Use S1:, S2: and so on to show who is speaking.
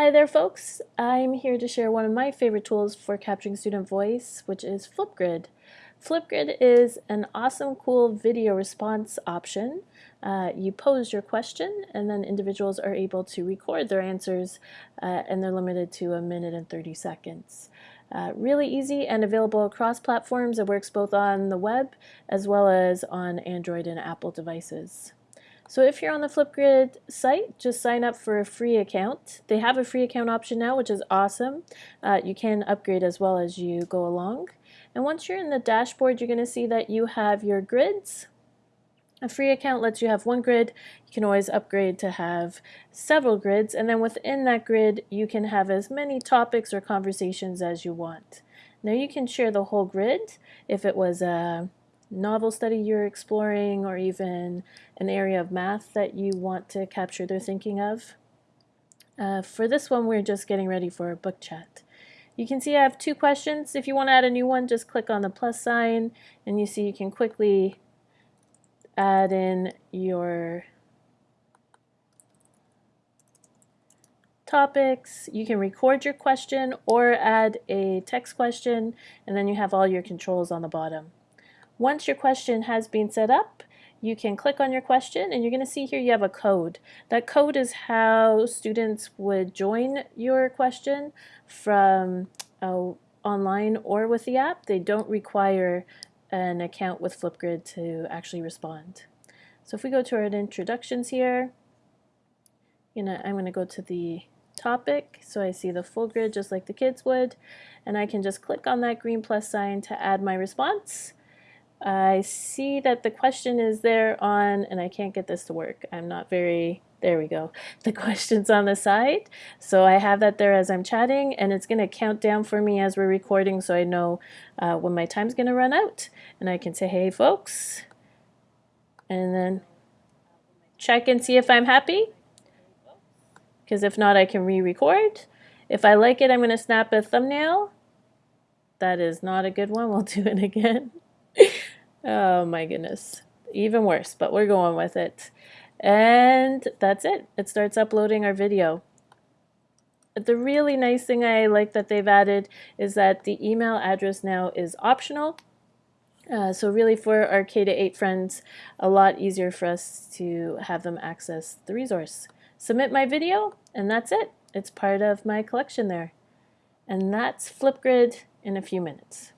S1: Hi there folks, I'm here to share one of my favorite tools for capturing student voice, which is Flipgrid. Flipgrid is an awesome cool video response option. Uh, you pose your question and then individuals are able to record their answers uh, and they're limited to a minute and 30 seconds. Uh, really easy and available across platforms. It works both on the web as well as on Android and Apple devices. So if you're on the Flipgrid site, just sign up for a free account. They have a free account option now, which is awesome. Uh, you can upgrade as well as you go along. And once you're in the dashboard, you're going to see that you have your grids. A free account lets you have one grid. You can always upgrade to have several grids. And then within that grid, you can have as many topics or conversations as you want. Now you can share the whole grid if it was a novel study you're exploring or even an area of math that you want to capture their thinking of. Uh, for this one, we're just getting ready for a book chat. You can see I have two questions. If you want to add a new one, just click on the plus sign and you see you can quickly add in your topics. You can record your question or add a text question and then you have all your controls on the bottom. Once your question has been set up, you can click on your question and you're going to see here you have a code. That code is how students would join your question from uh, online or with the app. They don't require an account with Flipgrid to actually respond. So if we go to our introductions here, you know, I'm going to go to the topic so I see the full grid just like the kids would and I can just click on that green plus sign to add my response I see that the question is there on, and I can't get this to work. I'm not very, there we go. The question's on the side. So I have that there as I'm chatting and it's going to count down for me as we're recording so I know uh, when my time's going to run out. And I can say, hey folks, and then check and see if I'm happy. Because if not, I can re-record. If I like it, I'm going to snap a thumbnail. That is not a good one. We'll do it again. Oh my goodness. Even worse, but we're going with it. And that's it. It starts uploading our video. The really nice thing I like that they've added is that the email address now is optional. Uh, so really for our K to 8 friends, a lot easier for us to have them access the resource. Submit my video, and that's it. It's part of my collection there. And that's Flipgrid in a few minutes.